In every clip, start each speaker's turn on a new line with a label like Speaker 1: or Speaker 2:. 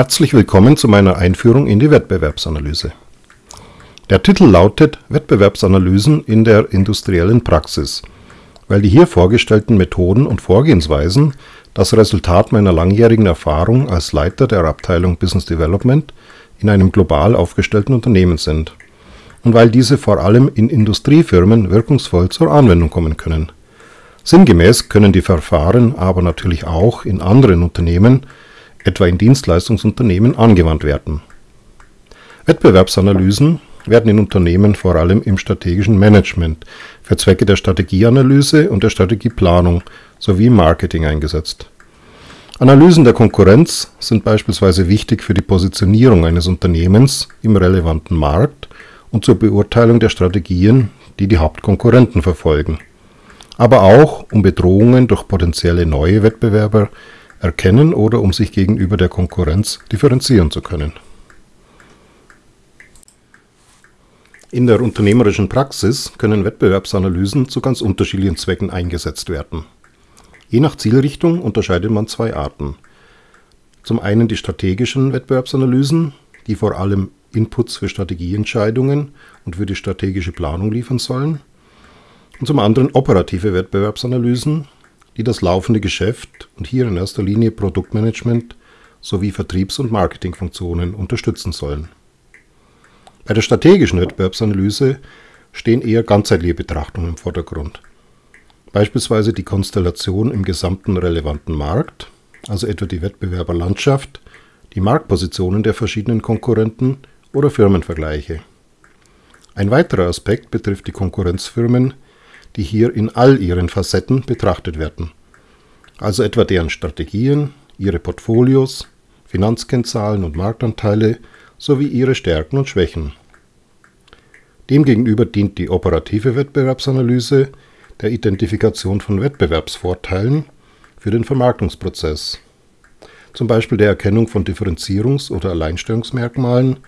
Speaker 1: Herzlich willkommen zu meiner Einführung in die Wettbewerbsanalyse. Der Titel lautet Wettbewerbsanalysen in der industriellen Praxis, weil die hier vorgestellten Methoden und Vorgehensweisen das Resultat meiner langjährigen Erfahrung als Leiter der Abteilung Business Development in einem global aufgestellten Unternehmen sind und weil diese vor allem in Industriefirmen wirkungsvoll zur Anwendung kommen können. Sinngemäß können die Verfahren aber natürlich auch in anderen Unternehmen etwa in Dienstleistungsunternehmen, angewandt werden. Wettbewerbsanalysen werden in Unternehmen vor allem im strategischen Management für Zwecke der Strategieanalyse und der Strategieplanung sowie im Marketing eingesetzt. Analysen der Konkurrenz sind beispielsweise wichtig für die Positionierung eines Unternehmens im relevanten Markt und zur Beurteilung der Strategien, die die Hauptkonkurrenten verfolgen, aber auch um Bedrohungen durch potenzielle neue Wettbewerber erkennen oder um sich gegenüber der Konkurrenz differenzieren zu können. In der unternehmerischen Praxis können Wettbewerbsanalysen zu ganz unterschiedlichen Zwecken eingesetzt werden. Je nach Zielrichtung unterscheidet man zwei Arten. Zum einen die strategischen Wettbewerbsanalysen, die vor allem Inputs für Strategieentscheidungen und für die strategische Planung liefern sollen. Und zum anderen operative Wettbewerbsanalysen, die das laufende Geschäft und hier in erster Linie Produktmanagement sowie Vertriebs- und Marketingfunktionen unterstützen sollen. Bei der strategischen Wettbewerbsanalyse stehen eher ganzheitliche Betrachtungen im Vordergrund. Beispielsweise die Konstellation im gesamten relevanten Markt, also etwa die Wettbewerberlandschaft, die Marktpositionen der verschiedenen Konkurrenten oder Firmenvergleiche. Ein weiterer Aspekt betrifft die Konkurrenzfirmen, die hier in all ihren Facetten betrachtet werden, also etwa deren Strategien, ihre Portfolios, Finanzkennzahlen und Marktanteile sowie ihre Stärken und Schwächen. Demgegenüber dient die operative Wettbewerbsanalyse der Identifikation von Wettbewerbsvorteilen für den Vermarktungsprozess, zum Beispiel der Erkennung von Differenzierungs- oder Alleinstellungsmerkmalen,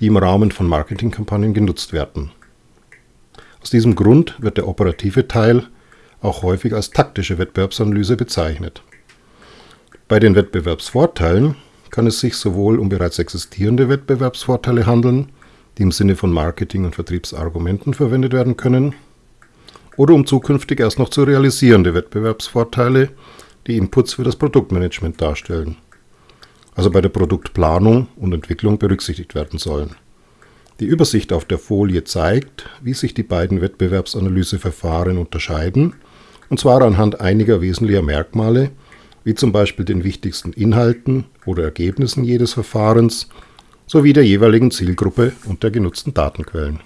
Speaker 1: die im Rahmen von Marketingkampagnen genutzt werden aus diesem Grund wird der operative Teil auch häufig als taktische Wettbewerbsanalyse bezeichnet. Bei den Wettbewerbsvorteilen kann es sich sowohl um bereits existierende Wettbewerbsvorteile handeln, die im Sinne von Marketing- und Vertriebsargumenten verwendet werden können, oder um zukünftig erst noch zu realisierende Wettbewerbsvorteile, die Inputs für das Produktmanagement darstellen, also bei der Produktplanung und Entwicklung berücksichtigt werden sollen. Die Übersicht auf der Folie zeigt, wie sich die beiden Wettbewerbsanalyseverfahren unterscheiden, und zwar anhand einiger wesentlicher Merkmale, wie zum Beispiel den wichtigsten Inhalten oder Ergebnissen jedes Verfahrens sowie der jeweiligen Zielgruppe und der genutzten Datenquellen